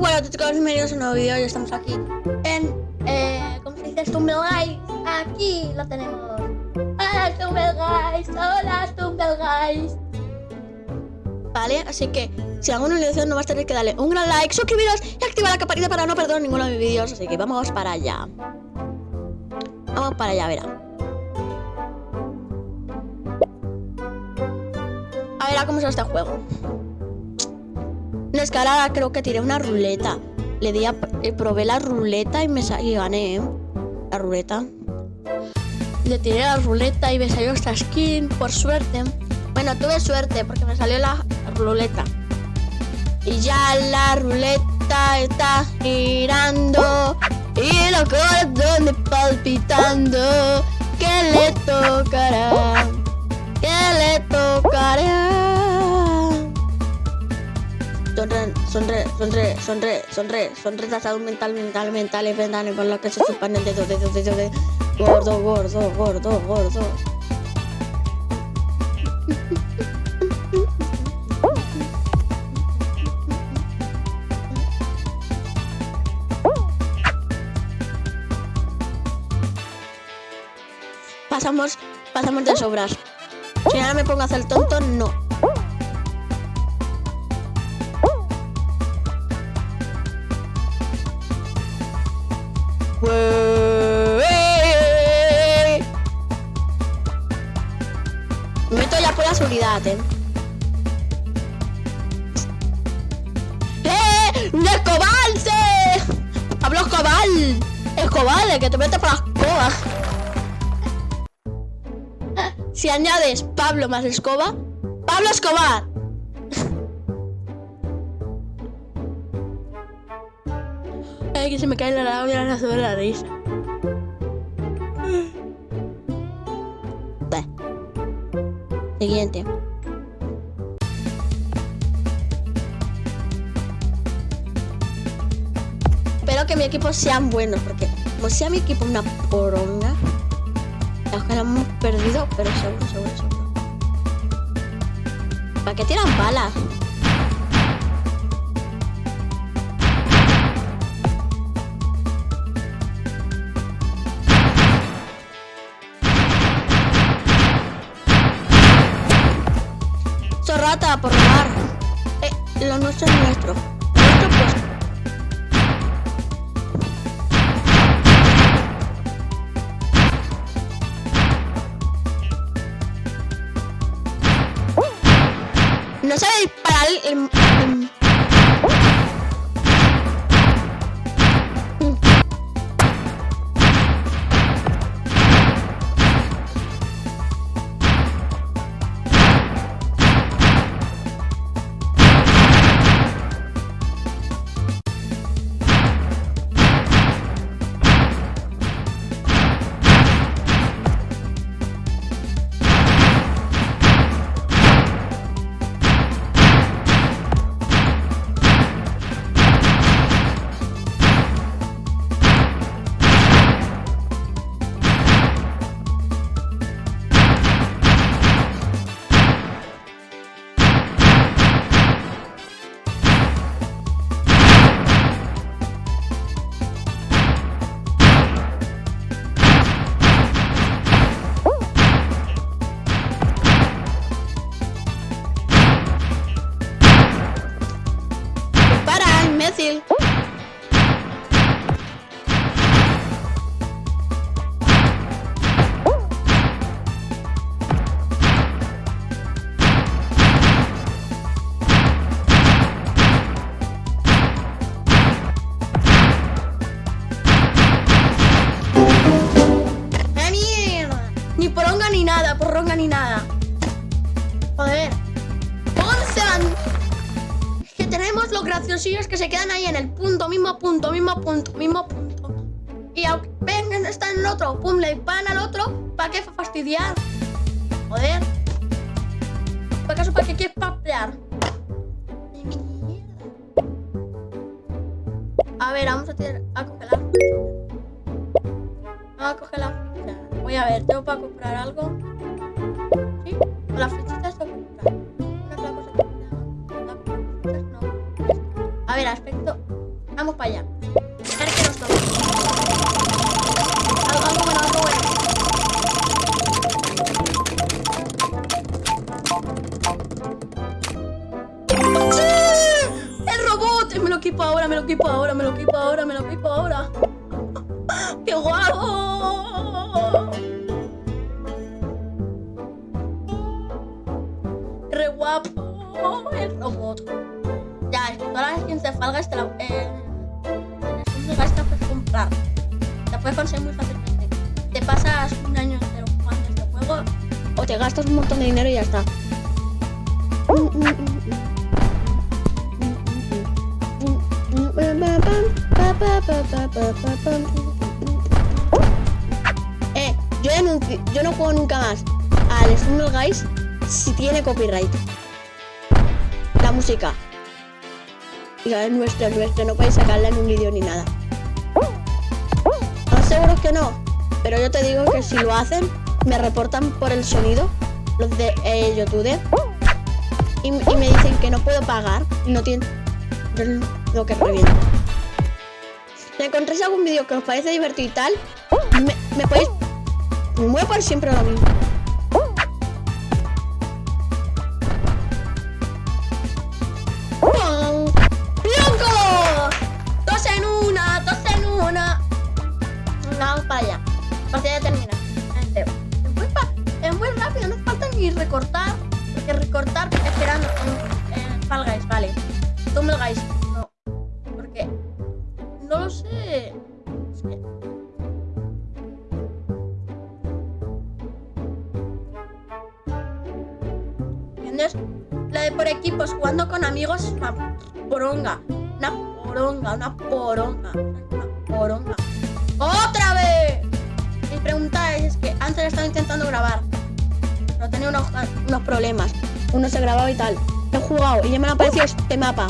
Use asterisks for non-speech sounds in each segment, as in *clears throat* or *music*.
bueno chicos, bienvenidos a un nuevo vídeo y estamos aquí en, eh, ¿cómo se dice? Stumble Guys. Aquí lo tenemos. Hola Stumble Guys, hola Stumble Guys. Vale, así que si alguna ilusión no vas a tener que darle un gran like, suscribiros y activar la campanita para no perder ninguno de mis vídeos Así que vamos para allá. Vamos para allá, verá. A ver cómo es este juego una escalada creo que tiré una ruleta. Le di a, eh, probé la ruleta y me y gané, ¿eh? La ruleta. Le tiré la ruleta y me salió esta skin, por suerte. Bueno, tuve suerte porque me salió la ruleta. Y ya la ruleta está girando. Y lo corazones palpitando. ¿Qué le tocará? ¿Qué le tocará? Sonre, sonre, sonre, sonre, sonre, son retrasados mental, mental, mental, mental, por lo que se chupan el dedo, dedo, dedo, dedo, gordo, gordo, gordo, gordo. Pasamos, pasamos de sobras. Si ahora me pongo a hacer tonto, no. ¿Eh? ¡Eh! ¡Escobal! ¡Pablo Escobal! ¡Escobal! ¡Que te metes por las escoba! Si añades Pablo más escoba, ¡Pablo Escobar! Ay, que se me cae la labia de la risa. Siguiente. Que mi equipo sean buenos, porque como sea mi equipo una poronga, ojalá hemos perdido, pero seguro, seguro, seguro. ¿Para qué tiran balas? rata por robar. Eh, lo nuestro es. Nuestro No sabe ni graciosillos que se quedan ahí en el punto, mismo punto, mismo punto, mismo punto. Y aunque vengan, están en otro, pum, le van al otro, ¿para qué fastidiar? Joder. ¿Para acaso para qué quieres papear? A ver, vamos a, tirar, a coger la Vamos a coger la Voy a ver, ¿tengo para comprar algo? ¡El robot! Me lo equipo ahora, me lo equipo ahora, me lo equipo ahora, me lo equipo ahora. ¡Qué guapo! ¡Re guapo! El robot. Ya, es que todas las skins de Falgas te la... Eh, el te puedes comprar. Te puedes conseguir muy fácilmente. Te pasas un año entero jugando este juego o te gastas un montón de dinero y ya está. Eh, yo, yo no juego nunca más al Stumble Guys si tiene copyright. La música. Y es nuestra, es nuestra, no podéis sacarla en un vídeo ni nada. No seguro que no, pero yo te digo que si lo hacen, me reportan por el sonido, los de eh, YouTube, y, me dicen que no puedo pagar no tienen lo que reviento. Si encontráis algún vídeo que os parece divertido y tal, me, me podéis... Me voy a poner siempre lo mismo. La de por equipos jugando con amigos es una poronga. Una poronga, una poronga. Una poronga. ¡Otra vez! Mi pregunta es que antes estaba intentando grabar. Pero tenía unos, unos problemas. Uno se grababa y tal. He jugado y ya me ha aparecido este mapa.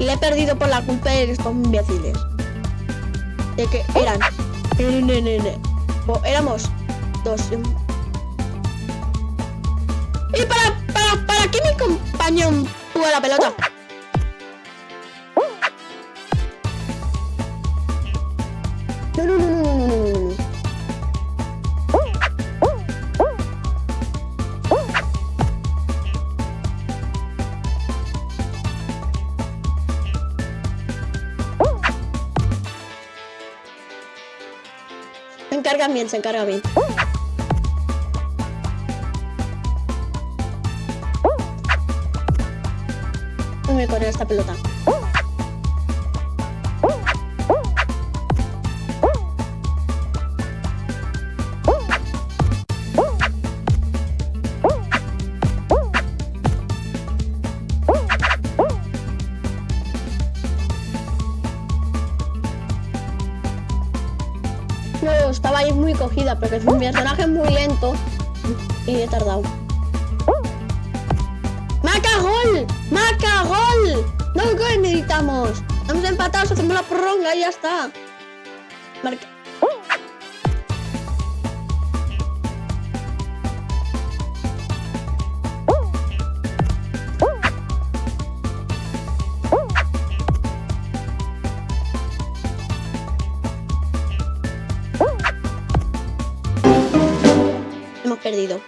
Y le he perdido por la culpa de estos imbéciles. De que eran. O éramos dos. ¿Y para, para, para que mi compañero juega la pelota. No, no, no, no, no, no, no. Se encarga bien, se encarga bien. Esta pelota. No, estaba ahí muy cogida porque es un personaje muy lento y he tardado. No gol necesitamos. Estamos empatados, hacemos la prolonga y ya está. Marca. Hemos perdido.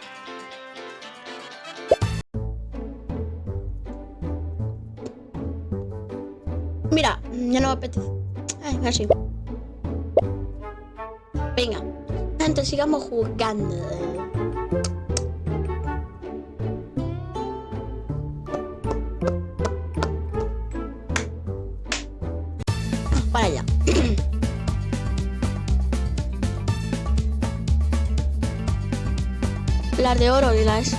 Ya no me apetece. Ay, así. Venga, antes sigamos jugando. Para allá. *clears throat* Las de oro y las...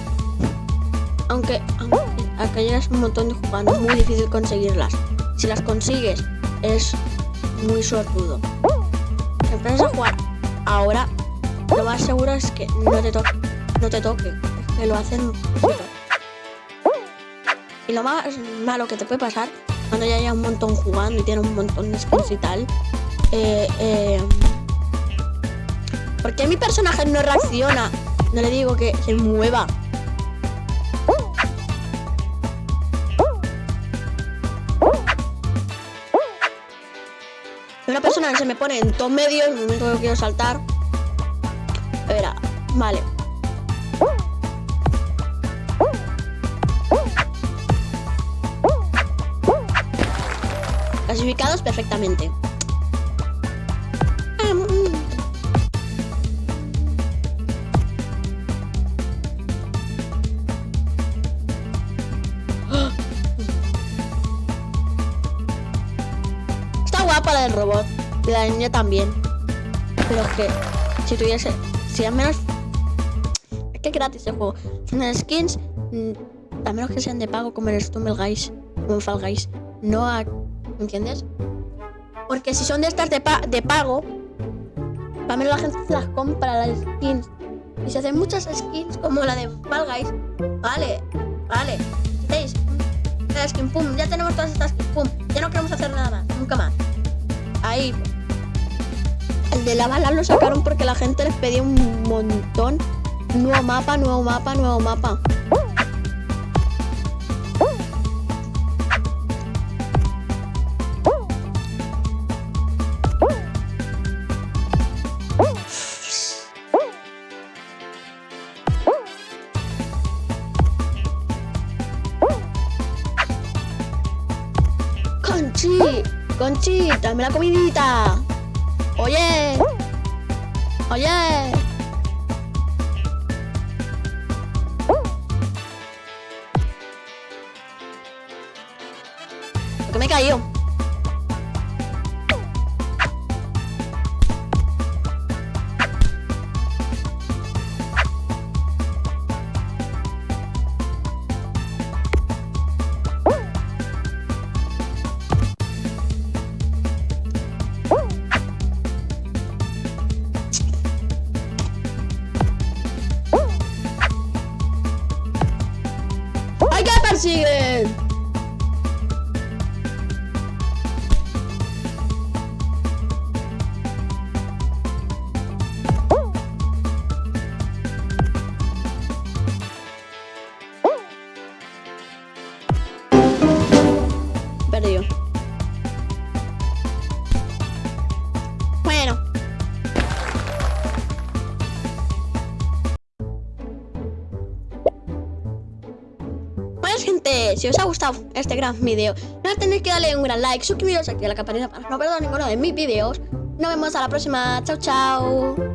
Aunque, aunque acá llegas un montón de jugando, es muy difícil conseguirlas. Si las consigues, es muy sortudo. Empiezas a jugar ahora, lo más seguro es que no te toque. No te toque. Que lo hacen... Y lo más malo que te puede pasar, cuando ya haya un montón jugando y tiene un montón de skins y tal, eh, eh, ¿por qué mi personaje no reacciona? No le digo que se mueva. Una persona se me pone en todo medio, en el momento que quiero saltar. Espera, vale. Clasificados perfectamente. La del robot. Y la niña también. Pero es que si tuviese. Si al menos. Es que gratis el juego. Son skins. mm, A menos que sean de pago como el Stumble Guys. Como en Fall Guys. No a. ¿Me entiendes? Porque si son de estas de, pa- de pago. Al menos la gente las compra las skins. Y se hacen muchas skins como la de Fall Guys. Vale, vale. ¿Veis? Esta skin, pum. Ya tenemos todas estas skins, pum. Ya no queremos hacer nada más. Nunca más. Ahí. El de la bala lo sacaron porque la gente les pedía un montón. Nuevo mapa, nuevo mapa, nuevo mapa. Conchi, dame la comidita. Oye, oye. ¿Por qué me he si os ha gustado este gran video, no tenéis que darle un gran like, suscribiros aquí a la campanita para no perder ninguno de mis vídeos. Nos vemos a la próxima. Chao, chao.